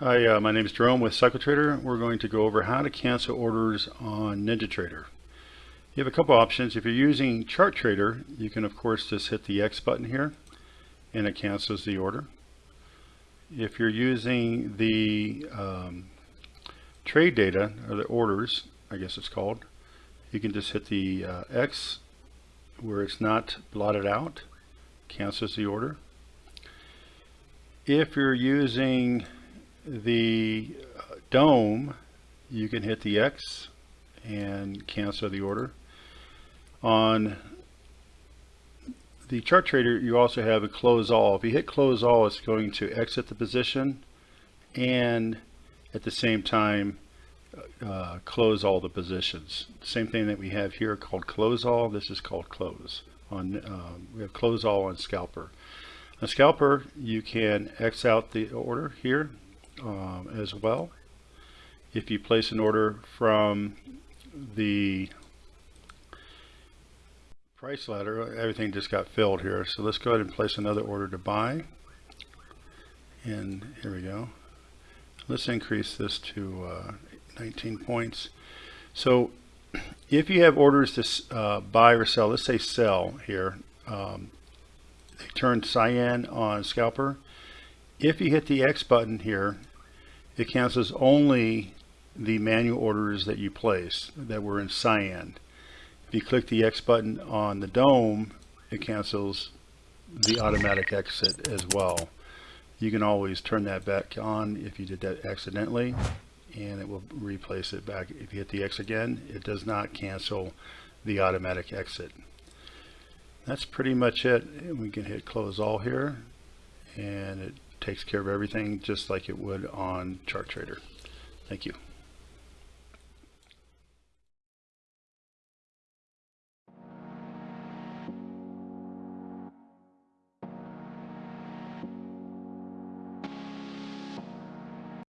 Hi, uh, my name is Jerome with CycleTrader. We're going to go over how to cancel orders on NinjaTrader. You have a couple options. If you're using ChartTrader, you can of course just hit the X button here and it cancels the order. If you're using the um, trade data or the orders, I guess it's called, you can just hit the uh, X where it's not blotted out, cancels the order. If you're using the DOM, you can hit the X and cancel the order. On the chart trader, you also have a close all. If you hit close all, it's going to exit the position and at the same time uh, close all the positions. Same thing that we have here called close all. This is called close. On um, we have close all on scalper. On scalper, you can X out the order here um, as well. If you place an order from the price ladder, everything just got filled here. So let's go ahead and place another order to buy. And here we go. Let's increase this to uh, 19 points. So if you have orders to uh, buy or sell, let's say sell here, um, they turn cyan on scalper. If you hit the X button here, it cancels only the manual orders that you place that were in cyan. If you click the X button on the DOM, it cancels the automatic exit as well. You can always turn that back on if you did that accidentally and it will replace it back. If you hit the X again, it does not cancel the automatic exit. That's pretty much it. We can hit close all here and it takes care of everything just like it would on ChartTrader. Thank you.